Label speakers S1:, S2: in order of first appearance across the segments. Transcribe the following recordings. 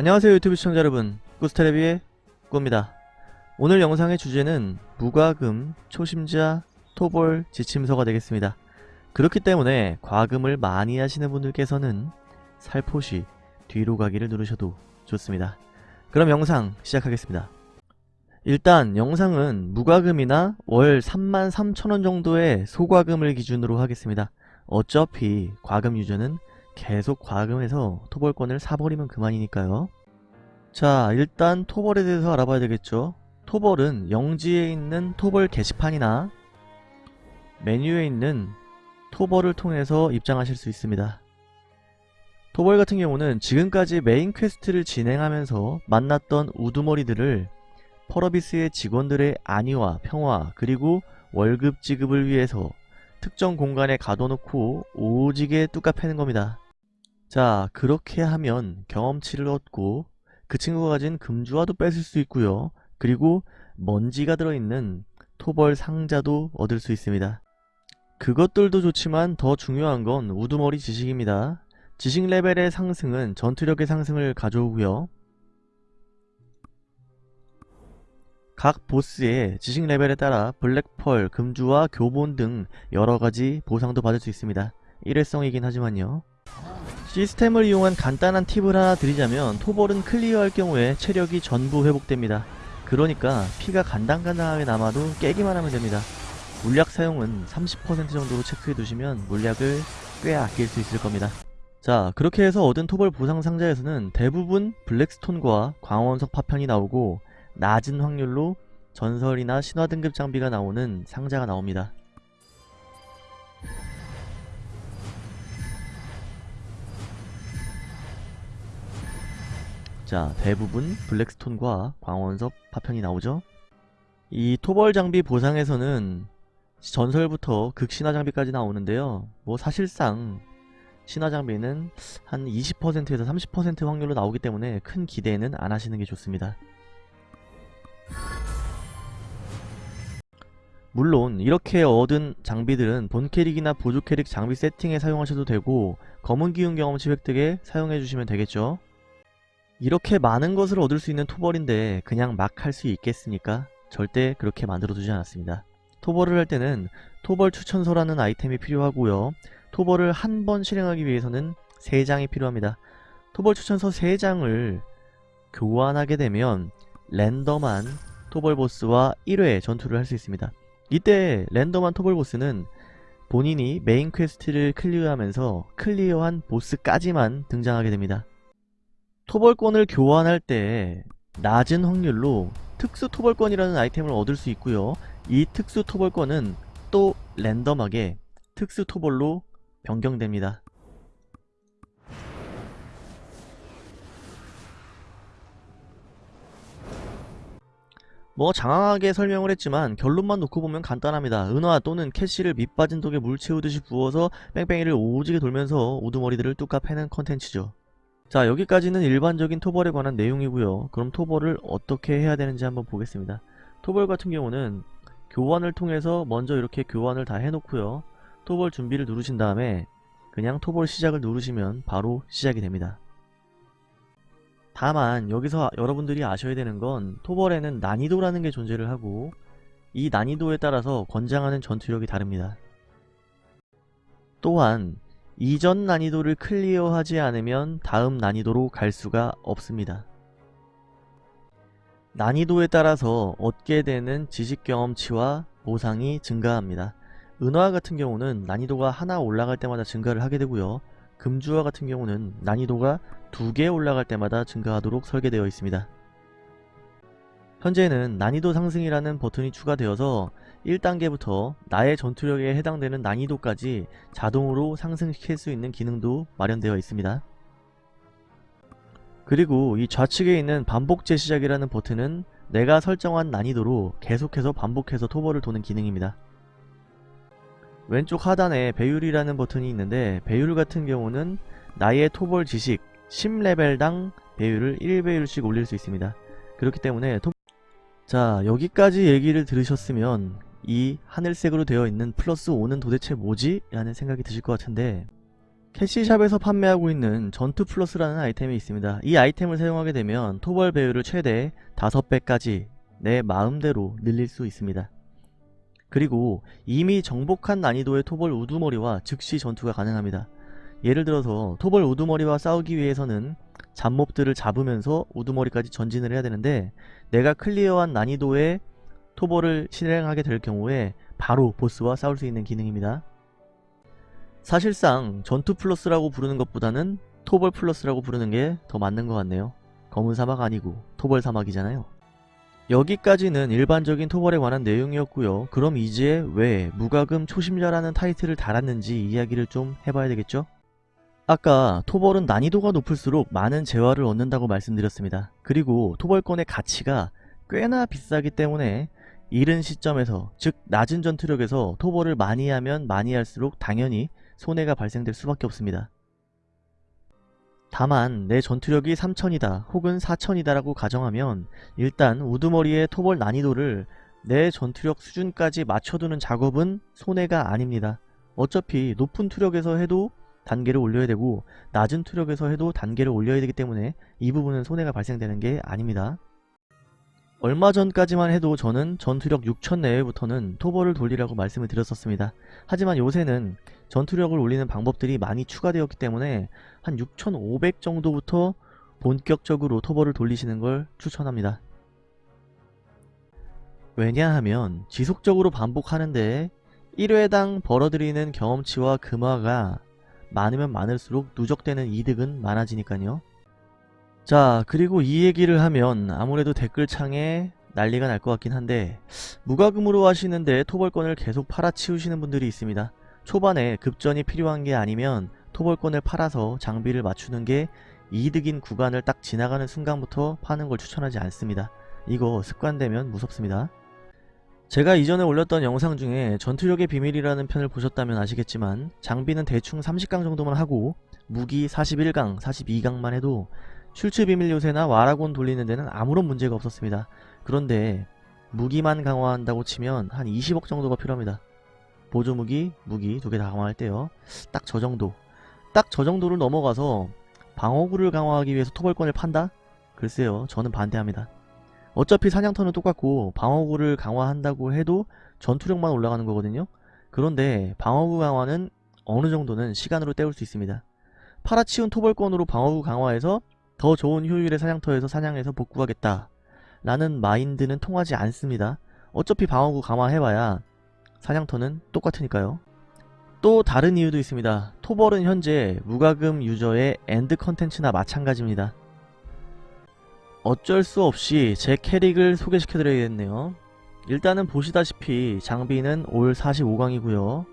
S1: 안녕하세요 유튜브 시청자 여러분. 꾸스테레비의 꾸입니다. 오늘 영상의 주제는 무과금 초심자 토벌 지침서가 되겠습니다. 그렇기 때문에 과금을 많이 하시는 분들께서는 살포시 뒤로 가기를 누르셔도 좋습니다. 그럼 영상 시작하겠습니다. 일단 영상은 무과금이나 월 33,000원 정도의 소과금을 기준으로 하겠습니다. 어차피 과금 유저는 계속 과금해서 토벌권을 사버리면 그만이니까요. 자 일단 토벌에 대해서 알아봐야 되겠죠. 토벌은 영지에 있는 토벌 게시판이나 메뉴에 있는 토벌을 통해서 입장하실 수 있습니다. 토벌 같은 경우는 지금까지 메인 퀘스트를 진행하면서 만났던 우두머리들을 펄어비스의 직원들의 안위와 평화 그리고 월급 지급을 위해서 특정 공간에 가둬놓고 오지게 뚜까 패는 겁니다. 자 그렇게 하면 경험치를 얻고 그 친구가 가진 금주화도 뺏을 수 있고요. 그리고 먼지가 들어있는 토벌 상자도 얻을 수 있습니다. 그것들도 좋지만 더 중요한 건 우두머리 지식입니다. 지식 레벨의 상승은 전투력의 상승을 가져오고요. 각 보스의 지식 레벨에 따라 블랙펄, 금주와 교본 등 여러가지 보상도 받을 수 있습니다. 일회성이긴 하지만요. 시스템을 이용한 간단한 팁을 하나 드리자면 토벌은 클리어할 경우에 체력이 전부 회복됩니다. 그러니까 피가 간당간당하게 남아도 깨기만 하면 됩니다. 물약 사용은 30% 정도로 체크해 두시면 물약을 꽤 아낄 수 있을 겁니다. 자 그렇게 해서 얻은 토벌 보상 상자에서는 대부분 블랙스톤과 광원석 파편이 나오고 낮은 확률로 전설이나 신화 등급 장비가 나오는 상자가 나옵니다. 자 대부분 블랙스톤과 광원석 파편이 나오죠. 이 토벌 장비 보상에서는 전설부터 극신화 장비까지 나오는데요. 뭐 사실상 신화 장비는 한 20%에서 30% 확률로 나오기 때문에 큰 기대는 안 하시는 게 좋습니다. 물론 이렇게 얻은 장비들은 본 캐릭이나 보조 캐릭 장비 세팅에 사용하셔도 되고 검은 기운 경험치 획득에 사용해주시면 되겠죠. 이렇게 많은 것을 얻을 수 있는 토벌인데 그냥 막 할 수 있겠습니까? 절대 그렇게 만들어두지 않았습니다. 토벌을 할 때는 토벌 추천서라는 아이템이 필요하고요. 토벌을 한 번 실행하기 위해서는 3장이 필요합니다. 토벌 추천서 3장을 교환하게 되면 랜덤한 토벌 보스와 1회 전투를 할 수 있습니다. 이때 랜덤한 토벌 보스는 본인이 메인 퀘스트를 클리어하면서 클리어한 보스까지만 등장하게 됩니다. 토벌권을 교환할 때 낮은 확률로 특수 토벌권이라는 아이템을 얻을 수 있고요. 이 특수 토벌권은 또 랜덤하게 특수 토벌로 변경됩니다. 뭐 장황하게 설명을 했지만 결론만 놓고 보면 간단합니다. 은화 또는 캐시를 밑빠진 독에 물 채우듯이 부어서 뺑뺑이를 오지게 돌면서 우두머리들을 뚝까 패는 컨텐츠죠. 자 여기까지는 일반적인 토벌에 관한 내용이고요. 그럼 토벌을 어떻게 해야 되는지 한번 보겠습니다. 토벌 같은 경우는 교환을 통해서 먼저 이렇게 교환을 다 해놓고요. 토벌 준비를 누르신 다음에 그냥 토벌 시작을 누르시면 바로 시작이 됩니다. 다만 여기서 여러분들이 아셔야 되는 건 토벌에는 난이도라는 게 존재를 하고 이 난이도에 따라서 권장하는 전투력이 다릅니다. 또한 이전 난이도를 클리어하지 않으면 다음 난이도로 갈 수가 없습니다. 난이도에 따라서 얻게 되는 지식 경험치와 보상이 증가합니다. 은화 같은 경우는 난이도가 하나 올라갈 때마다 증가를 하게 되고요. 금주화 같은 경우는 난이도가 두 개 올라갈 때마다 증가하도록 설계되어 있습니다. 현재는 난이도 상승이라는 버튼이 추가되어서 1단계부터 나의 전투력에 해당되는 난이도까지 자동으로 상승시킬 수 있는 기능도 마련되어 있습니다. 그리고 이 좌측에 있는 반복 재시작이라는 버튼은 내가 설정한 난이도로 계속해서 반복해서 토벌을 도는 기능입니다. 왼쪽 하단에 배율이라는 버튼이 있는데 배율 같은 경우는 나의 토벌 지식 10레벨당 배율을 1배율씩 올릴 수 있습니다. 그렇기 때문에 토... 자 여기까지 얘기를 들으셨으면 이 하늘색으로 되어 있는 플러스 5는 도대체 뭐지? 라는 생각이 드실 것 같은데 캐시샵에서 판매하고 있는 전투 플러스라는 아이템이 있습니다. 이 아이템을 사용하게 되면 토벌 배율을 최대 5배까지 내 마음대로 늘릴 수 있습니다. 그리고 이미 정복한 난이도의 토벌 우두머리와 즉시 전투가 가능합니다. 예를 들어서 토벌 우두머리와 싸우기 위해서는 잡몹들을 잡으면서 우두머리까지 전진을 해야 되는데 내가 클리어한 난이도의 토벌을 실행하게 될 경우에 바로 보스와 싸울 수 있는 기능입니다. 사실상 전투 플러스라고 부르는 것보다는 토벌 플러스라고 부르는 게 더 맞는 것 같네요. 검은 사막 아니고 토벌 사막이잖아요. 여기까지는 일반적인 토벌에 관한 내용이었고요. 그럼 이제 왜 무과금 초심자라는 타이틀을 달았는지 이야기를 좀 해봐야 되겠죠? 아까 토벌은 난이도가 높을수록 많은 재화를 얻는다고 말씀드렸습니다. 그리고 토벌권의 가치가 꽤나 비싸기 때문에 이른 시점에서 즉 낮은 전투력에서 토벌을 많이 하면 많이 할수록 당연히 손해가 발생될 수밖에 없습니다. 다만 내 전투력이 3000이다 혹은 4000이다 라고 가정하면 일단 우두머리의 토벌 난이도를 내 전투력 수준까지 맞춰두는 작업은 손해가 아닙니다. 어차피 높은 투력에서 해도 단계를 올려야 되고 낮은 투력에서 해도 단계를 올려야 되기 때문에 이 부분은 손해가 발생되는 게 아닙니다. 얼마 전까지만 해도 저는 전투력 6000 내외부터는 토벌을 돌리라고 말씀을 드렸었습니다. 하지만 요새는 전투력을 올리는 방법들이 많이 추가되었기 때문에 한 6500 정도부터 본격적으로 토벌을 돌리시는 걸 추천합니다. 왜냐하면 지속적으로 반복하는데 1회당 벌어들이는 경험치와 금화가 많으면 많을수록 누적되는 이득은 많아지니까요. 자 그리고 이 얘기를 하면 아무래도 댓글창에 난리가 날 것 같긴 한데 무과금으로 하시는데 토벌권을 계속 팔아치우시는 분들이 있습니다. 초반에 급전이 필요한 게 아니면 토벌권을 팔아서 장비를 맞추는 게 이득인 구간을 딱 지나가는 순간부터 파는 걸 추천하지 않습니다. 이거 습관되면 무섭습니다. 제가 이전에 올렸던 영상 중에 전투력의 비밀이라는 편을 보셨다면 아시겠지만 장비는 대충 30강 정도만 하고 무기 41강, 42강만 해도 슐츠 비밀 요새나 와라곤 돌리는 데는 아무런 문제가 없었습니다. 그런데 무기만 강화한다고 치면 한 20억 정도가 필요합니다. 보조 무기, 무기 두 개 다 강화할 때요. 딱 저 정도. 딱 저 정도를 넘어가서 방어구를 강화하기 위해서 토벌권을 판다? 글쎄요. 저는 반대합니다. 어차피 사냥터는 똑같고 방어구를 강화한다고 해도 전투력만 올라가는 거거든요. 그런데 방어구 강화는 어느 정도는 시간으로 때울 수 있습니다. 팔아치운 토벌권으로 방어구 강화해서 더 좋은 효율의 사냥터에서 사냥해서 복구하겠다 라는 마인드는 통하지 않습니다. 어차피 방어구 강화해봐야 사냥터는 똑같으니까요. 또 다른 이유도 있습니다. 토벌은 현재 무과금 유저의 end contents나 마찬가지입니다. 어쩔 수 없이 제 캐릭을 소개시켜드려야겠네요. 일단은 보시다시피 장비는 올 45강이고요.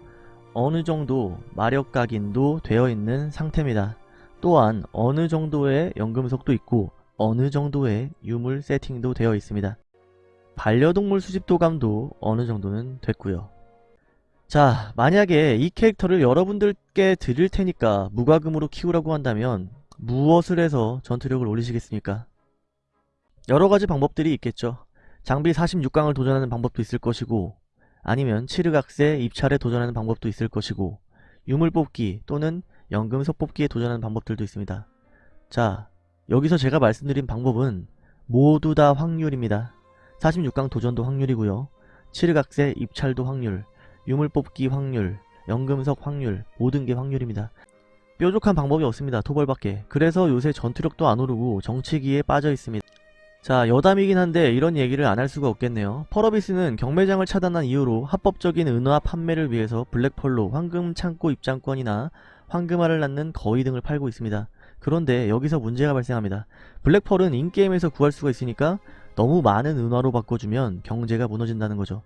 S1: 어느정도 마력 각인도 되어있는 상태입니다. 또한 어느 정도의 연금속도 있고 어느 정도의 유물 세팅도 되어 있습니다. 반려동물 수집도감도 어느 정도는 됐고요. 자 만약에 이 캐릭터를 여러분들께 드릴 테니까 무과금으로 키우라고 한다면 무엇을 해서 전투력을 올리시겠습니까? 여러가지 방법들이 있겠죠. 장비 46강을 도전하는 방법도 있을 것이고 아니면 치르각세 입찰에 도전하는 방법도 있을 것이고 유물 뽑기 또는 연금석 뽑기에 도전하는 방법들도 있습니다. 자 여기서 제가 말씀드린 방법은 모두 다 확률입니다. 46강 도전도 확률이고요. 치르각세 입찰도 확률, 유물 뽑기 확률, 연금석 확률 모든 게 확률입니다. 뾰족한 방법이 없습니다. 토벌밖에. 그래서 요새 전투력도 안 오르고 정치기에 빠져 있습니다. 자 여담이긴 한데 이런 얘기를 안 할 수가 없겠네요. 펄어비스는 경매장을 차단한 이유로 합법적인 은화 판매를 위해서 블랙펄로 황금 창고 입장권이나 황금알을 낳는 거위 등을 팔고 있습니다. 그런데 여기서 문제가 발생합니다. 블랙펄은 인게임에서 구할 수가 있으니까 너무 많은 은화로 바꿔주면 경제가 무너진다는 거죠.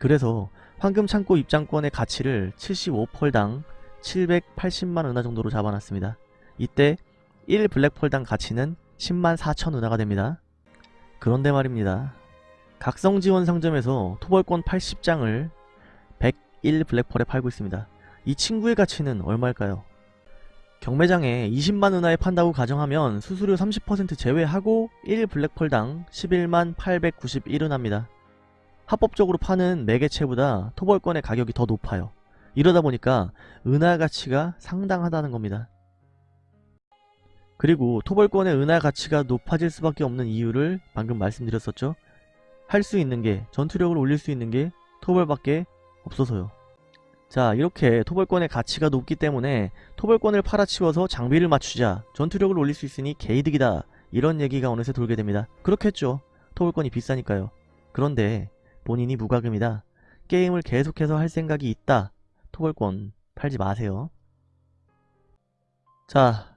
S1: 그래서 황금 창고 입장권의 가치를 75펄당 780만 은하 정도로 잡아놨습니다. 이때 1 블랙펄당 가치는 10만 4천 은하가 됩니다. 그런데 말입니다. 각성지원 상점에서 토벌권 80장을 101 블랙펄에 팔고 있습니다. 이 친구의 가치는 얼마일까요? 경매장에 20만 은하에 판다고 가정하면 수수료 30% 제외하고 1 블랙펄당 11만 891은하입니다. 합법적으로 파는 매개체보다 토벌권의 가격이 더 높아요. 이러다 보니까 은하 가치가 상당하다는 겁니다. 그리고 토벌권의 은하 가치가 높아질 수밖에 없는 이유를 방금 말씀드렸었죠. 할 수 있는 게 전투력을 올릴 수 있는 게 토벌밖에 없어서요. 자 이렇게 토벌권의 가치가 높기 때문에 토벌권을 팔아치워서 장비를 맞추자 전투력을 올릴 수 있으니 개이득이다 이런 얘기가 어느새 돌게 됩니다. 그렇겠죠. 토벌권이 비싸니까요. 그런데 본인이 무과금이다. 게임을 계속해서 할 생각이 있다. 토벌권 팔지 마세요. 자,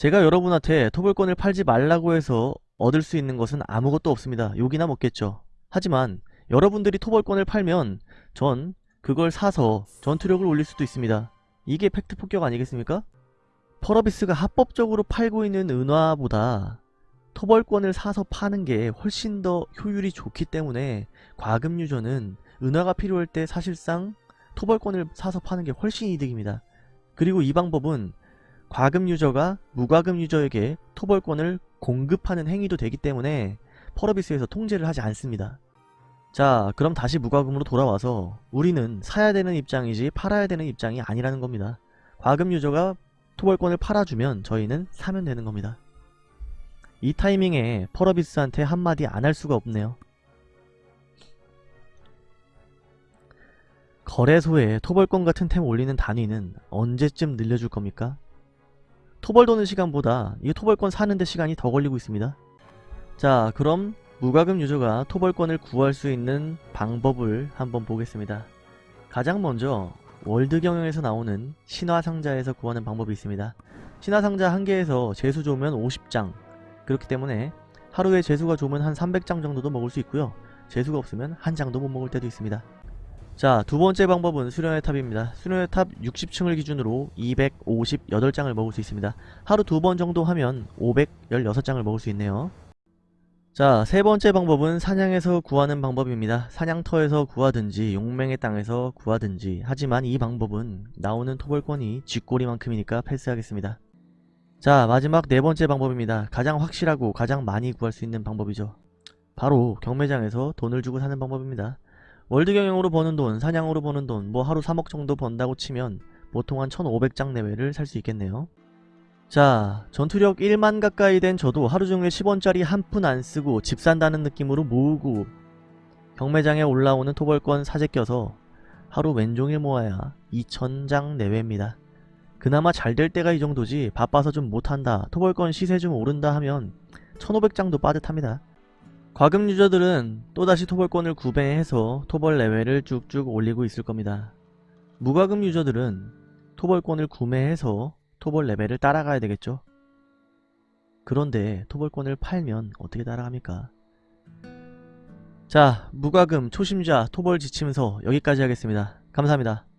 S1: 제가 여러분한테 토벌권을 팔지 말라고 해서 얻을 수 있는 것은 아무것도 없습니다. 욕이나 먹겠죠. 하지만 여러분들이 토벌권을 팔면 전 그걸 사서 전투력을 올릴 수도 있습니다. 이게 팩트 폭격 아니겠습니까? 펄어비스가 합법적으로 팔고 있는 은화보다 토벌권을 사서 파는 게 훨씬 더 효율이 좋기 때문에 과금 유저는 은화가 필요할 때 사실상 토벌권을 사서 파는 게 훨씬 이득입니다. 그리고 이 방법은 과금 유저가 무과금 유저에게 토벌권을 공급하는 행위도 되기 때문에 펄어비스에서 통제를 하지 않습니다. 자 그럼 다시 무과금으로 돌아와서 우리는 사야 되는 입장이지 팔아야 되는 입장이 아니라는 겁니다. 과금 유저가 토벌권을 팔아주면 저희는 사면 되는 겁니다. 이 타이밍에 펄어비스한테 한마디 안 할 수가 없네요. 거래소에 토벌권 같은 템 올리는 단위는 언제쯤 늘려줄 겁니까? 토벌 도는 시간보다 이 토벌권 사는데 시간이 더 걸리고 있습니다. 자 그럼 무과금 유저가 토벌권을 구할 수 있는 방법을 한번 보겠습니다. 가장 먼저 월드 경영에서 나오는 신화 상자에서 구하는 방법이 있습니다. 신화 상자 한 개에서 재수 좋으면 50장 그렇기 때문에 하루에 재수가 좋으면 한 300장 정도도 먹을 수 있고요. 재수가 없으면 한 장도 못 먹을 때도 있습니다. 자 두번째 방법은 수련의 탑입니다. 수련의 탑 60층을 기준으로 258장을 먹을 수 있습니다. 하루 두 번 정도 하면 516장을 먹을 수 있네요. 자, 세 번째 방법은 사냥에서 구하는 방법입니다. 사냥터에서 구하든지 용맹의 땅에서 구하든지 하지만 이 방법은 나오는 토벌권이 쥐꼬리만큼이니까 패스하겠습니다. 자, 마지막 네 번째 방법입니다. 가장 확실하고 가장 많이 구할 수 있는 방법이죠. 바로 경매장에서 돈을 주고 사는 방법입니다. 월드 경영으로 버는 돈, 사냥으로 버는 돈, 뭐 하루 3억 정도 번다고 치면 보통 한 1500장 내외를 살 수 있겠네요. 자 전투력 1만 가까이 된 저도 하루종일 10원짜리 한 푼 안쓰고 집 산다는 느낌으로 모으고 경매장에 올라오는 토벌권 사재 껴서 하루 왼종일 모아야 2천장 내외입니다. 그나마 잘 될 때가 이 정도지 바빠서 좀 못한다 토벌권 시세 좀 오른다 하면 1500장도 빠듯합니다. 과금 유저들은 또다시 토벌권을 구매해서 토벌 레벨을 쭉쭉 올리고 있을 겁니다. 무과금 유저들은 토벌권을 구매해서 토벌 레벨을 따라가야 되겠죠? 그런데 토벌권을 팔면 어떻게 따라갑니까? 자, 무과금 초심자 토벌 지침서 여기까지 하겠습니다. 감사합니다.